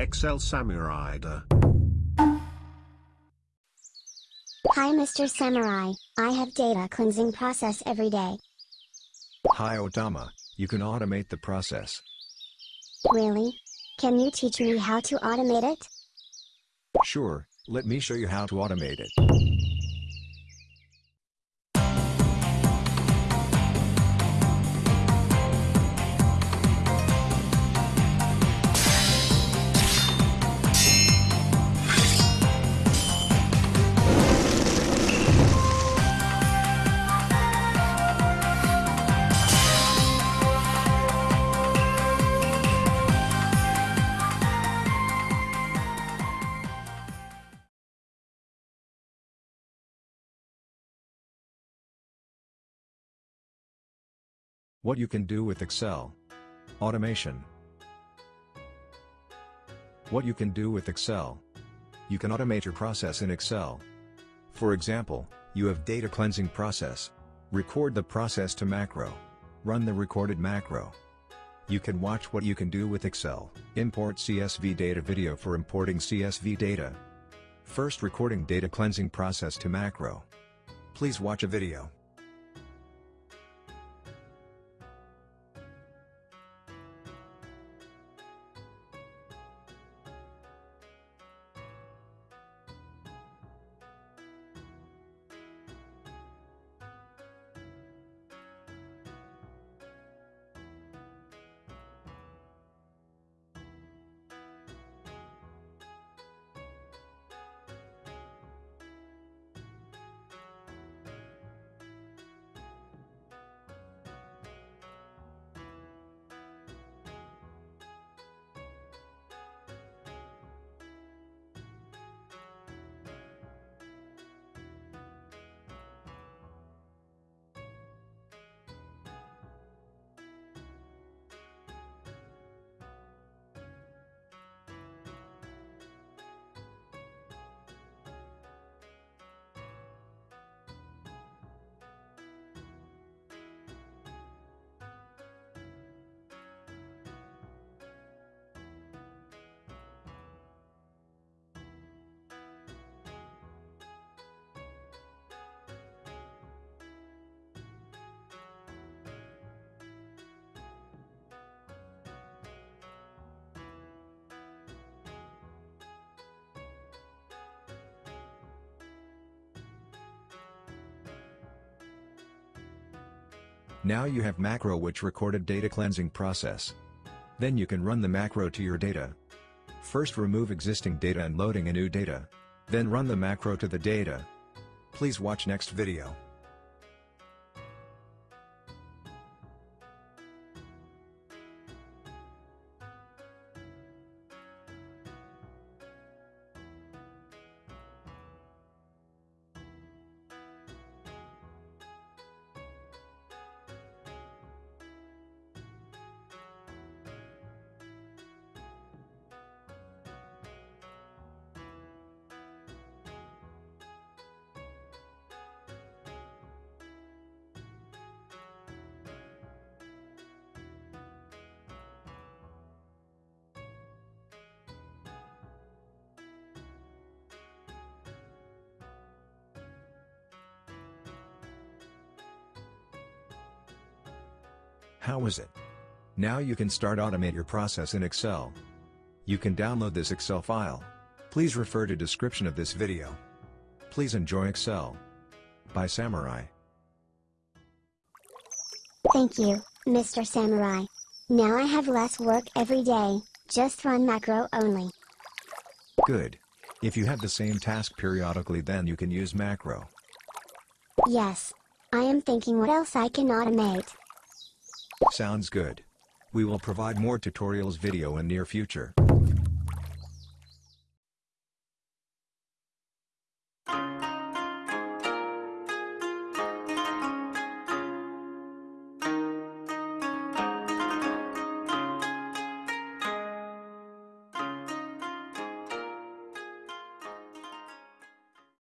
Excel Samurai. Hi Mr. Samurai, I have data cleansing process every day. Hi Otama, you can automate the process. Really? Can you teach me how to automate it? Sure, let me show you how to automate it. What you can do with Excel. Automation. What you can do with Excel. You can automate your process in Excel. For example, you have data cleansing process. Record the process to macro. Run the recorded macro. You can watch what you can do with Excel. Import CSV data video for importing CSV data. First recording data cleansing process to macro. Please watch a video. Now you have macro which recorded data cleansing process. Then you can run the macro to your data. First remove existing data and loading a new data. Then run the macro to the data. Please watch next video. How is it? Now you can start automate your process in Excel. You can download this Excel file. Please refer to description of this video. Please enjoy Excel. By Samurai. Thank you, Mr. Samurai. Now I have less work every day, just run macro only. Good. If you have the same task periodically then you can use macro. Yes. I am thinking what else I can automate. Sounds good. We will provide more tutorials video in near future.